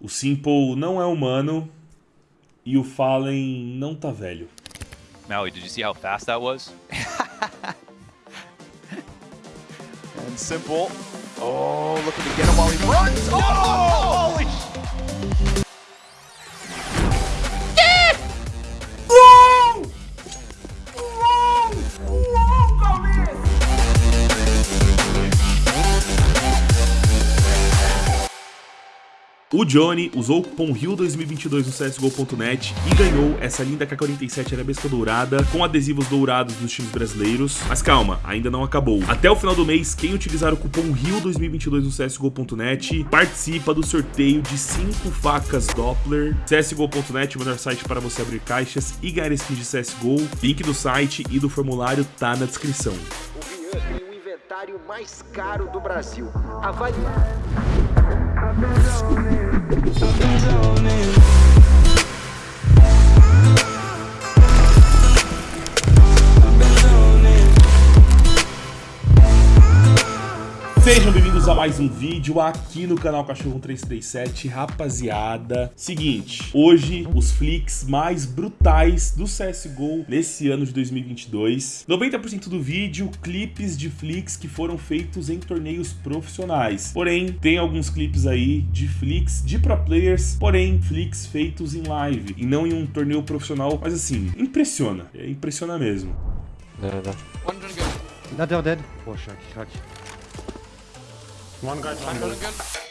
O Simple não é humano e o Fallen não tá velho. Maui, did you see how fast that was? and Simple. Oh, looking to get him while he runs. Oh, holy O Johnny usou o cupom RIO2022 no CSGO.net e ganhou essa linda K47 Arabesca Dourada com adesivos dourados dos times brasileiros. Mas calma, ainda não acabou. Até o final do mês, quem utilizar o cupom RIO2022 no CSGO.net participa do sorteio de 5 facas Doppler. CSGO.net, o melhor site para você abrir caixas e ganhar skins de CSGO. Link do site e do formulário tá na descrição. O Rian tem o inventário mais caro do Brasil. Avalie... Sejam bem bem-vindos a mais um vídeo aqui no canal Cachorro 337, rapaziada. Seguinte, hoje os flicks mais brutais do CSGO nesse ano de 2022. 90% do vídeo, clipes de flicks que foram feitos em torneios profissionais. Porém, tem alguns clipes aí de flicks de pro players, porém, flicks feitos em live e não em um torneio profissional. Mas assim, impressiona, é, impressiona mesmo. Not dead, dead. Shuck, shuck. One guy, one guy.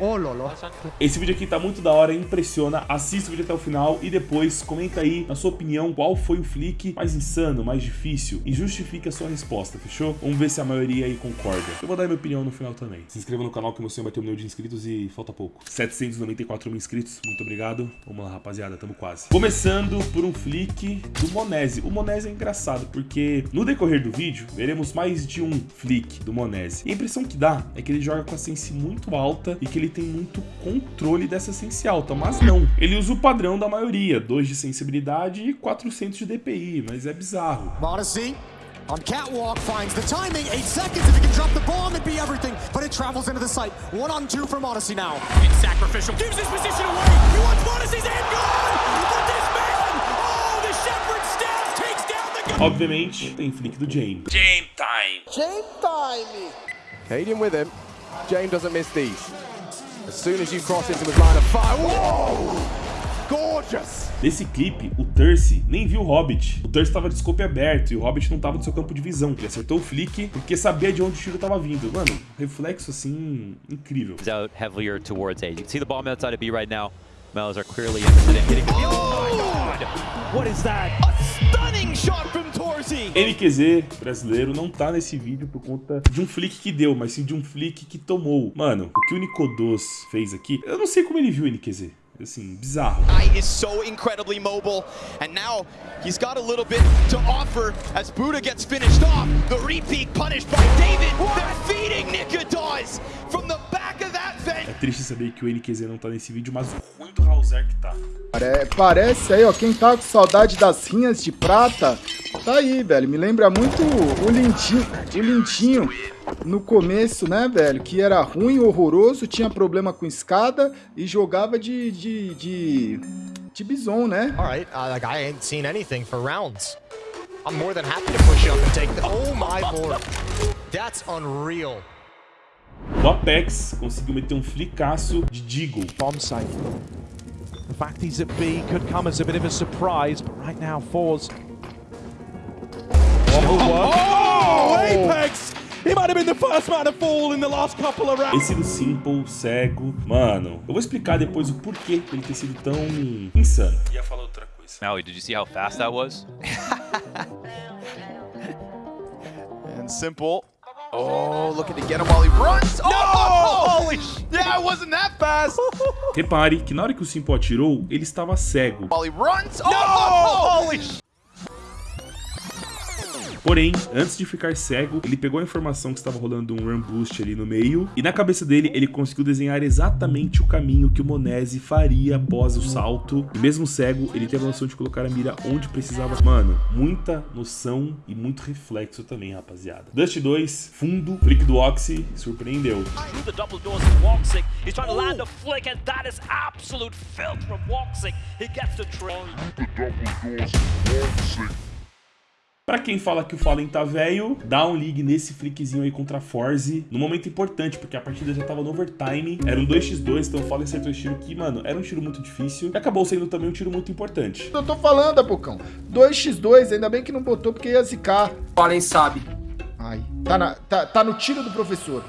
Oh, lolo. Esse vídeo aqui tá muito da hora, impressiona. Assista o vídeo até o final e depois comenta aí, na sua opinião, qual foi o flick mais insano, mais difícil e justifique a sua resposta, fechou? Vamos ver se a maioria aí concorda. Eu vou dar minha opinião no final também. Se inscreva no canal que meu sonho vai ter um milhão de inscritos e falta pouco. 794 mil inscritos, muito obrigado. Vamos lá, rapaziada, tamo quase. Começando por um flick do Monese. O Monese é engraçado porque no decorrer do vídeo veremos mais de um flick do Monese. E a impressão que dá é que ele joga com a muito alta e que ele tem muito controle dessa sense alta, mas não. Ele usa o padrão da maioria, 2 de sensibilidade e 400 de DPI, mas é bizarro. Odyssey on catwalk finds the timing. Eight seconds if he can drop the bomb, it'd be everything. But it travels into the site. One on two from Odyssey now. It's sacrificial. Gives his position away. He wants Odyssey's end gone. But this man, oh, the Shepherd staff takes down the gun. Obviamente, tem flick do Jane. Game time! Game time! Cadian with him. James doesn't miss these. As soon as you cross into his line of fire. Whoa! Gorgeous! Nesse clipe, o Turce nem viu o Hobbit. O Turce tava de scope aberto e o Hobbit não tava no seu campo de visão. Ele acertou o flick porque sabia de onde o tiro tava vindo. Mano, reflexo assim, incrível. Is out heavier towards A. You can see the bomb outside of B right now. Melos are clearly interested in hitting the Oh my god! What is that? A stunning shot from! NQZ brasileiro não tá nesse vídeo por conta de um flick que deu, mas sim de um flick que tomou. Mano, o que o Nicodos fez aqui, eu não sei como ele viu o NQZ. Assim, bizarro. Is so incredibly mobile, and now he's got a little bit to offer as Buddha gets finished off. The repeat punished by David. They're feeding Nikodos from the back of that bench. É triste saber que o NQZ não tá nesse vídeo, mas o ruim do Hauser que tá. Pare- Parece aí, ó, quem tá com saudade das rinhas de prata, tá aí, velho. Me lembra muito o Lindinho, o Lindinho no começo, né, velho? Que era ruim, horroroso, tinha problema com escada e jogava de, de, de, de bison, né? All right, uh, like I ain't seen anything for rounds. I'm more than happy to push up and take the. Oh my lord, that's unreal. O Apex conseguiu meter um flicaço de Deagle. Bomb site. The fact he's at B could come as a bit of a surprise, but right now, Fours. Esse do Simple, cego. Mano, eu vou explicar depois o porquê dele ter sido tão insano. Ia falar outra coisa. Maui, did you see how fast that was? And Simple. Oh, looking to get him while he runs. Oh, holy sh- Yeah, it wasn't that fast. Repare que na hora que o Simple atirou, ele estava cego. while he runs. Oh, holy sh- Porém, antes de ficar cego, ele pegou a informação que estava rolando um run boost ali no meio, e na cabeça dele ele conseguiu desenhar exatamente o caminho que o Monese faria após o salto. E mesmo cego, ele teve a noção de colocar a mira onde precisava. Mano, muita noção e muito reflexo também, rapaziada. Dust 2, fundo, flick do Oxy, surpreendeu. through Pra quem fala que o Fallen tá velho, dá um ligue nesse flickzinho aí contra a Forze. No momento importante, porque a partida já tava no overtime. Era um 2x2, então o Fallen acertou esse tiro que, mano, era um tiro muito difícil. E acabou sendo também um tiro muito importante. Eu tô falando, Apocão. 2x2, ainda bem que não botou porque ia zicar. Fallen sabe. Ai, tá, na- tá- tá no tiro do professor.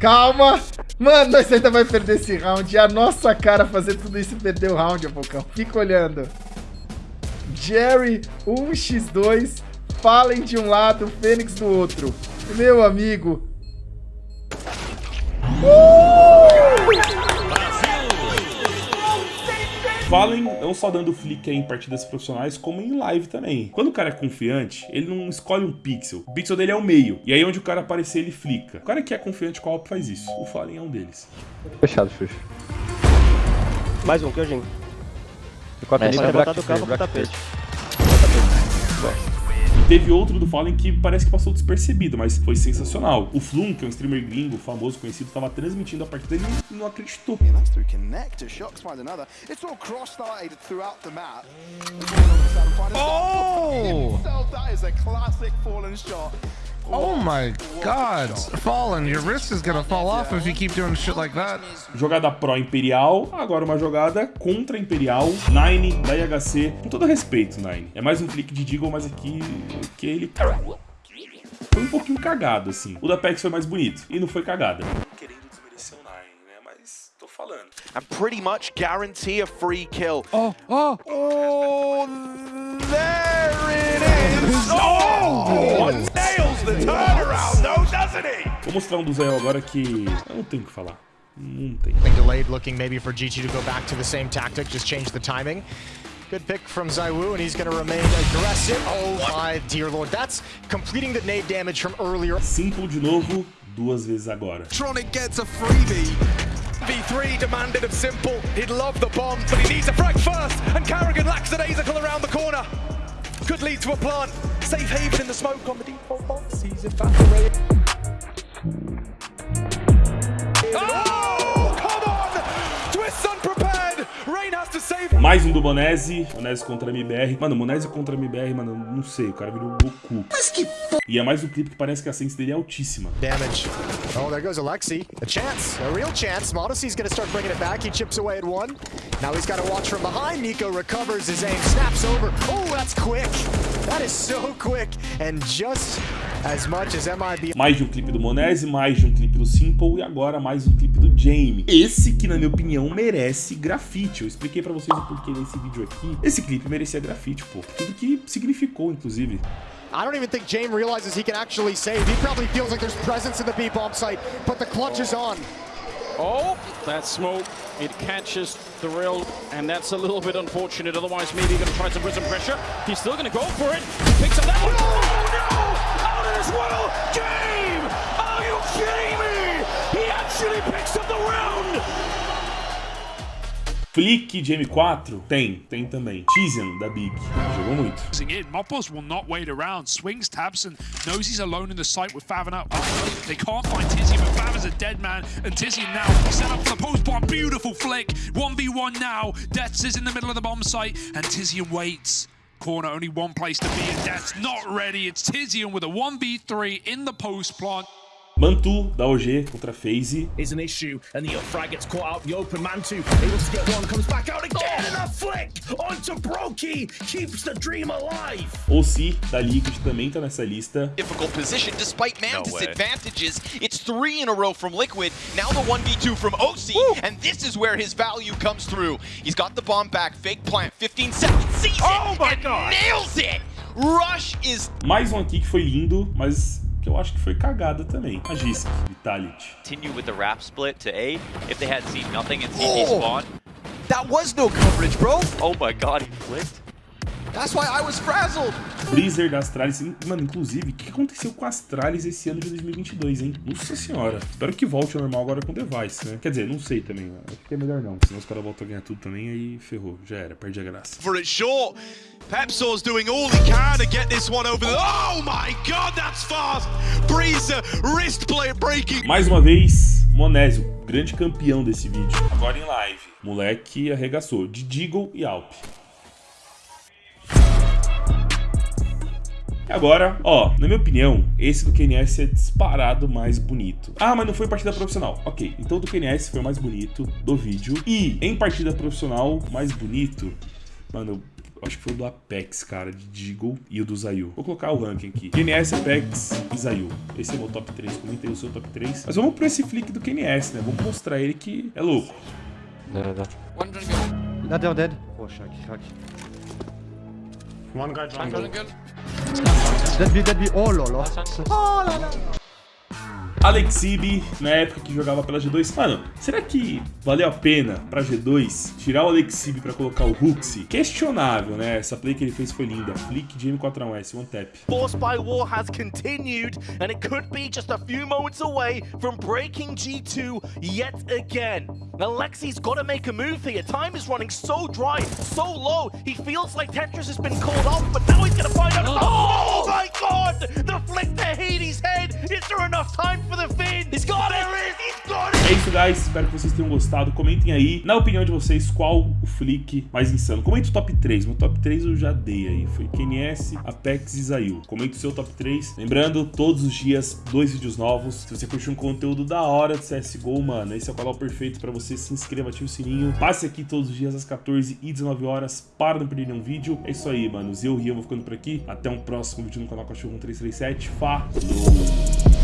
Calma! Mano, nós ainda vai perder esse round. E a nossa cara fazer tudo isso e perder o round, Apocão. Fica olhando. Jerry, 1x2. Fallen de um lado, Fênix do outro. Meu amigo. Fallen não só dando flick em partidas profissionais, como em live também. Quando o cara é confiante, ele não escolhe um pixel. O pixel dele é o meio. E aí onde o cara aparecer, ele flica. O cara que é confiante com a Alp faz isso. O Fallen é um deles. Fechado, Xuxa. Mais um, que eu Mexe, Pode é botar do cabo pro bracket tapete. E teve outro do Fallen que parece que passou despercebido, mas foi sensacional. O Flum, que é um streamer gringo, famoso, conhecido, tava transmitindo a partida e não- acreditou. through connector, shots find another. It's all cross-started throughout the map. Oh! Oh my god. Fallen, your wrist is gonna fall off if you keep doing shit like that. Jogada pró Imperial, agora uma jogada contra Imperial, Nine da IHC. Com todo respeito, Nine. É mais um clique de Deagle, mas aqui que ele foi um pouquinho cagado, assim. O da PEX foi mais bonito e não foi cagada. Querendo desmerecer o Nine, né? Mas tô falando. and pretty much guarantee a free kill. Oh, oh, Oh, there it is! Oh! Nails the turnaround, though, doesn't he? Vou mostrar um do Zé agora que eu não tenho o que falar. Não tem. Been delayed, looking maybe for GT to go back to the same tactic, just change the timing. Good pick from Zaiwu, and he's going to remain aggressive. Oh my dear lord, that's completing the nade damage from earlier. Simple de novo, duas vezes agora. Tronic gets a freebie. V3 demanded of Simple. He'd love the bomb, but he needs a frag first, and Carrigan lacks lackadaisical around the corner. Could lead to a plant. Safe haven in the smoke on the default box. Mais um do Monese, Monese contra MBR. Mano, Monese contra MBR, mano, não sei, o cara virou Goku. Mas que E é mais um clipe que parece que a sense dele é altíssima. Damage. Oh, there goes Alexi. A chance, a real chance. Modesty's gonna start bringing it back. He chips away at one. Now he's got to watch from behind. Nico recovers his aim, snaps over. Oh, that's quick. That is so quick. And just MIB. Mais de um clipe do Monese, mais de um clipe do Simple e agora mais um clipe do Jamie. Esse que, na minha opinião, merece grafite. Eu expliquei pra vocês o porquê nesse vídeo aqui. Esse clipe merecia grafite, pô. Tudo que significou, inclusive. I don't even think James realizes he can actually save. He probably feels like there's presence in the B bomb site, but the clutch is on. Oh, that smoke, it catches the rail, and that's a little bit unfortunate. Otherwise, maybe he's going to try some pressure. He's still going to go for it. He picks up that one. Oh, no! Out of this world! Game! Are you kidding me? He actually picks up the round! Flick de M4? Tem, tem também. Tizian da Big. Jogou muito. in. Will not wait around. Swings, taps, and knows he's alone in the site with Favin up. They can't find Tizzy, but Favin's a dead man. And Tizzy now set up for the post bomb. Beautiful flick. 1v1 now. Deaths is in the middle of the bomb site, and Tizian waits. Corner, only one place to be, and Death's not ready. It's Tizian with a 1v3 in the post plant. Mantu da OG contra FaZe. Is an issue, and the frag gets caught out. The open Mantu able to get one, comes back out again, and a flick onto Brokey keeps the dream alive. OC da Liquid também tá nessa lista. difficult position despite Mantis' way. advantages. It's three in a row from Liquid, now the 1v2 from OC, and this is where his value comes through. He's got the bomb back, fake plant, 15 seconds, sees it, and nails it! Rush is Mais um aqui que foi lindo, mas que eu acho que foi cagada também. A Gisk, Fatality. Continue with the wrap split to A. If they had seen nothing in CT spawn. That was no coverage, bro. Oh my god, he flicked. That's why I was frazzled. Freezer da Astralis. Mano, inclusive, o que aconteceu com a Astralis esse ano de 2022, hein? Nossa senhora. Espero que volte ao normal agora com o Device, né? Quer dizer, não sei também. Acho que é melhor não. Senão os caras voltam a ganhar tudo também, aí ferrou. Já era, perde a graça. For it short. Pepsor's doing all he can to get this one over the... Oh my god, that's fast! Breezer, wrist play breaking. Mais uma vez, Monésio, grande campeão desse vídeo. Agora em live. Moleque arregaçou. De Deagle e Alp. Agora, ó, na minha opinião, esse do KNS é disparado mais bonito. Ah, mas não foi partida profissional. Ok, então o do KNS foi o mais bonito do vídeo. E em partida profissional, mais bonito, mano, acho que foi o do Apex, cara, de Deagle e o do Zayu. Vou colocar o ranking aqui. KNS, Apex e Zayu. Esse é o meu top 3. Comentei o seu top 3. Mas vamos pro esse flick do KNS, né? Vamos mostrar ele que é louco. Da, da. Another dead. Oh, Shaq, Shaq. One guy jungle. Dead B, dead B. Oh, lolo. Alexibi, na época que jogava pela G2. Mano, será que valeu a pena pra G2 tirar o Alexibi pra colocar o Huxi? Questionável, né? Essa play que ele fez foi linda. Flick de M4A1S, one tap. Force by War has continued, and it could be just a few moments away from breaking G2 yet again. Alexi's got to make a move here. Time is running so dry, so low. He feels like Tetris has been called off, but now he's going to find out. Oh, my god! The flick to Hades' head. Is there enough time for É isso, guys. Espero que vocês tenham gostado. Comentem aí, na opinião de vocês, qual o flick mais insano. Comente o top 3. Meu top 3 eu já dei aí. Foi KNS, Apex e Zayu. Comente o seu top 3. Lembrando, todos os dias, dois vídeos novos. Se você curtiu um conteúdo da hora de CSGO, mano, esse é o canal perfeito pra você. Se inscreva, ative o sininho. Passe aqui todos os dias às 14 e 19 horas para não perder nenhum vídeo. É isso aí, mano. Eu, Rian, vou ficando por aqui. Até um próximo vídeo no canal Cachorro 1337. Falou!